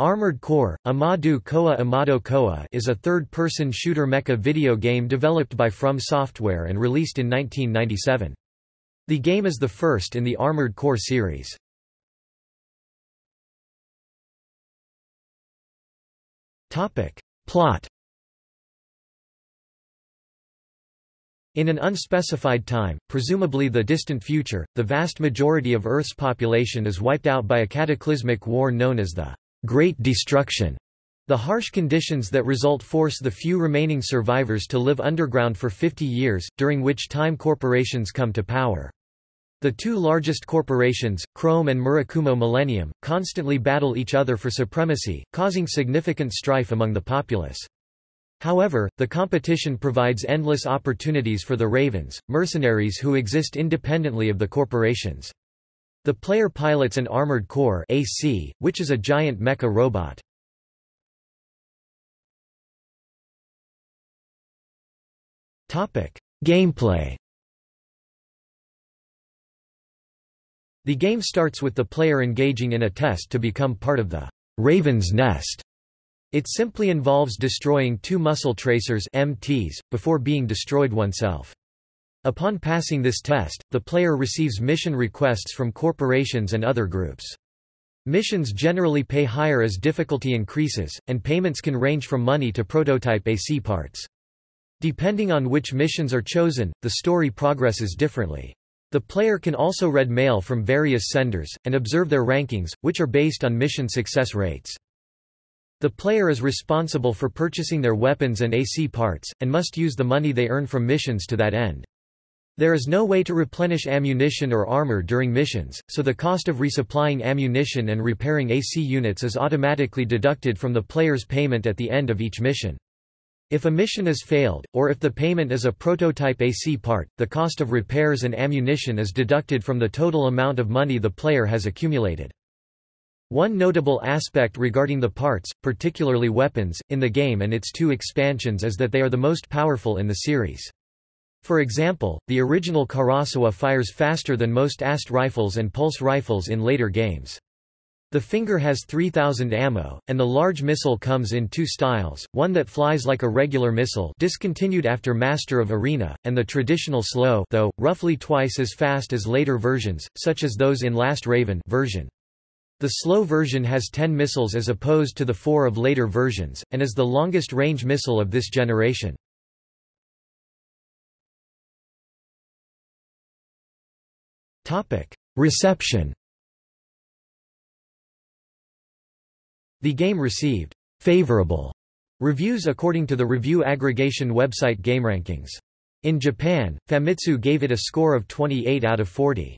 Armored Core, Amadu Koa Amado Koa is a third-person shooter mecha video game developed by From Software and released in 1997. The game is the first in the Armored Core series. Plot In an unspecified time, presumably the distant future, the vast majority of Earth's population is wiped out by a cataclysmic war known as the Great Destruction. The harsh conditions that result force the few remaining survivors to live underground for 50 years, during which time corporations come to power. The two largest corporations, Chrome and Murakumo Millennium, constantly battle each other for supremacy, causing significant strife among the populace. However, the competition provides endless opportunities for the Ravens, mercenaries who exist independently of the corporations. The player pilots an armored core AC, which is a giant mecha robot. Gameplay The game starts with the player engaging in a test to become part of the Raven's Nest. It simply involves destroying two muscle tracers MTs, before being destroyed oneself. Upon passing this test, the player receives mission requests from corporations and other groups. Missions generally pay higher as difficulty increases, and payments can range from money to prototype AC parts. Depending on which missions are chosen, the story progresses differently. The player can also read mail from various senders, and observe their rankings, which are based on mission success rates. The player is responsible for purchasing their weapons and AC parts, and must use the money they earn from missions to that end. There is no way to replenish ammunition or armor during missions, so the cost of resupplying ammunition and repairing AC units is automatically deducted from the player's payment at the end of each mission. If a mission is failed, or if the payment is a prototype AC part, the cost of repairs and ammunition is deducted from the total amount of money the player has accumulated. One notable aspect regarding the parts, particularly weapons, in the game and its two expansions is that they are the most powerful in the series. For example, the original Karasawa fires faster than most AST rifles and pulse rifles in later games. The Finger has 3000 ammo, and the large missile comes in two styles, one that flies like a regular missile discontinued after Master of Arena, and the traditional slow though, roughly twice as fast as later versions, such as those in Last Raven version. The slow version has 10 missiles as opposed to the 4 of later versions, and is the longest range missile of this generation. Reception The game received favorable reviews according to the review aggregation website GameRankings. In Japan, Famitsu gave it a score of 28 out of 40.